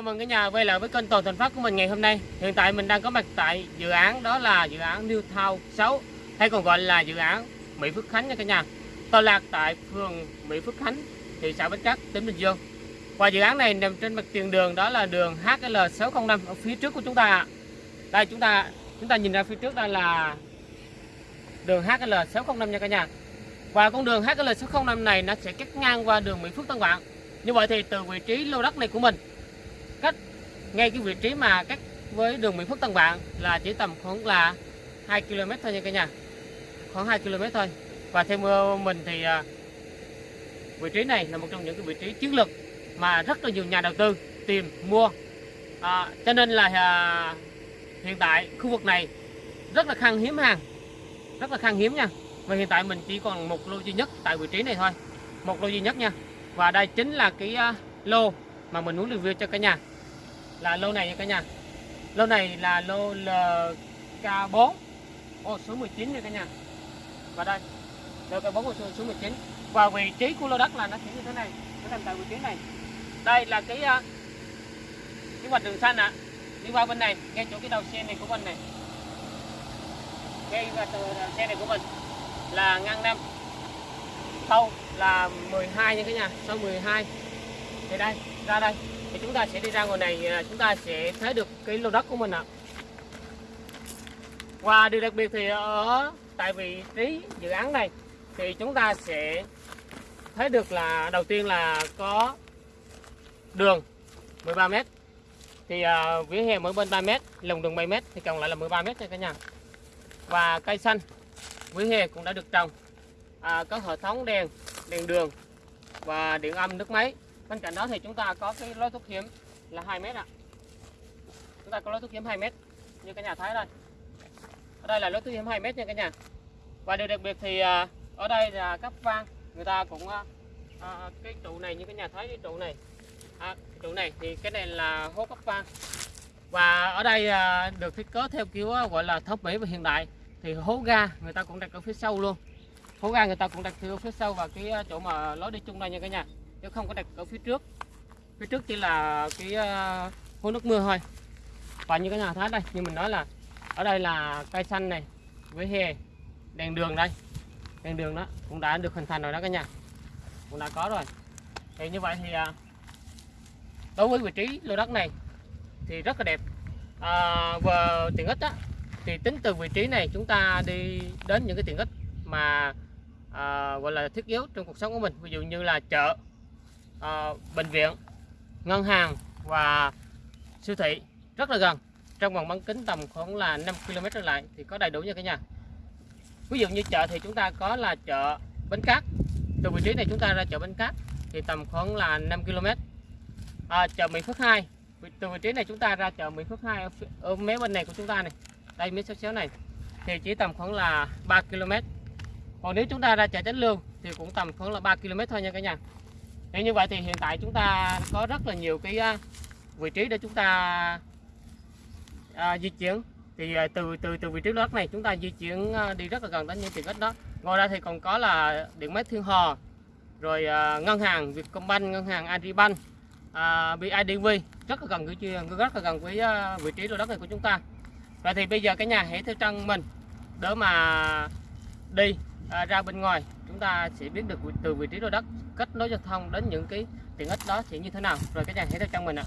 chào mừng cả nhà quay lại với kênh Toàn Thành Phát của mình ngày hôm nay. Hiện tại mình đang có mặt tại dự án đó là dự án New Town 6 hay còn gọi là dự án Mỹ Phước Khánh nha cả nhà. Tọa lạc tại phường Mỹ Phước Khánh, thị xã Bến Cát, tỉnh Bình Dương. Và dự án này nằm trên mặt tiền đường đó là đường HL605 ở phía trước của chúng ta. Đây chúng ta chúng ta nhìn ra phía trước đây là đường HL605 nha cả nhà. Và con đường HL605 này nó sẽ cắt ngang qua đường Mỹ Phước Tân Vạn. Như vậy thì từ vị trí lô đất này của mình ngay cái vị trí mà cách với đường Mỹ Phước Tân Vạn là chỉ tầm khoảng là 2 km thôi nha cả nhà. Khoảng 2 km thôi. Và theo mình thì à, vị trí này là một trong những cái vị trí chiến lược mà rất là nhiều nhà đầu tư tìm mua. À, cho nên là à, hiện tại khu vực này rất là khan hiếm hàng rất là khan hiếm nha. Và hiện tại mình chỉ còn một lô duy nhất tại vị trí này thôi một lô duy nhất nha. Và đây chính là cái à, lô mà mình muốn review cho cả nhà là lô này nha cả nhà. Lô này là lô LK4 ô số 19 nha cả nhà. Và đây LK4 ô số, 19 và vị trí của lô đất là nó sẽ như thế này nó nằm tại vị trí này. Đây là cái à, cái vạch đường xanh ạ. À. đi qua bên này ngay chỗ cái đầu xe này của mình này. Ngay vào từ xe này của mình là ngang năm. Sâu là 12 nha cả nhà sâu 12 thì đây ra đây thì chúng ta sẽ đi ra ngoài này à, chúng ta sẽ thấy được cái lô đất của mình ạ. Và điều đặc biệt thì ở tại vị trí dự án này thì chúng ta sẽ thấy được là đầu tiên là có đường 13 m thì uh, vỉa hè mỗi bên 3 m lồng đường 7 m thì còn lại là 13 m nha cả nhà. Và cây xanh vỉa hè cũng đã được trồng. À, có hệ thống đèn đèn đường và điện âm nước máy bên cạnh đó thì chúng ta có cái lối thoát hiểm là 2 mét ạ. Chúng ta có lối thoát hiểm 2 mét như cái nhà thấy đây. Ở đây là lối thoát hiểm 2 mét nha cả nhà. Và điều đặc biệt thì à, ở đây là cấp vang người ta cũng à, à, cái trụ này như cái nhà thấy cái trụ này. À, cái trụ này thì cái này là hố cấp vang và ở đây à, được thiết kế theo kiểu à, gọi là thấp mỹ và hiện đại. Thì hố ga người ta cũng đặt ở phía sau luôn. Hố ga người ta cũng đặt ở phía sau và cái chỗ mà lối đi chung đây nha cả nhà chứ không có đặt ở phía trước. Phía trước chỉ là cái ờ, uh, hố nước mưa thôi. Và như cái nhà thái đây. Như mình nói là ở đây là cây xanh này với hè đèn đường đây. Đèn đường đó cũng đã được hình thành rồi đó cả nhà. Cũng đã có rồi. Thì như vậy thì uh, đối với vị trí lô đất này thì rất là đẹp. Ờ, à, và tiện ích á thì tính từ vị trí này chúng ta đi đến những cái tiện ích mà à, gọi là thiết yếu trong cuộc sống của mình. Ví dụ như là chợ à, bệnh viện ngân hàng và siêu thị rất là gần. Trong vòng bán kính tầm khoảng là 5 km trở lại thì có đầy đủ nha cả nhà. Ví dụ như chợ thì chúng ta có là chợ Bến Cát. Từ vị trí này chúng ta ra chợ Bến Cát thì tầm khoảng là 5 km à, chợ Mỹ Phước 2 từ vị trí này chúng ta ra chợ Mỹ Phước 2 ở, ở mé bên này của chúng ta này. Đây mé xéo xéo này. Thì chỉ tầm khoảng là 3 km còn nếu chúng ta ra chợ Chánh Lương thì cũng tầm khoảng là 3 km thôi nha cả nhà thì như vậy thì hiện tại chúng ta có rất là nhiều cái à, vị trí để chúng ta à, di chuyển. Thì à, từ từ từ vị trí đất này chúng ta di chuyển à, đi rất là gần đến những tiện ích đó. Ngoài ra thì còn có là điện máy Thiên Hòa rồi à, ngân hàng Vietcombank ngân hàng Agribank à, BIDV rất là gần với rất là gần với vị trí lô đất này của chúng ta. Và thì bây giờ cái nhà hãy theo chân mình để mà đi à, ra bên ngoài chúng ta sẽ biết được từ vị trí lô đất kết nối giao thông đến những cái tiện ích đó sẽ như thế nào. Rồi các nhà hãy theo chân mình ạ.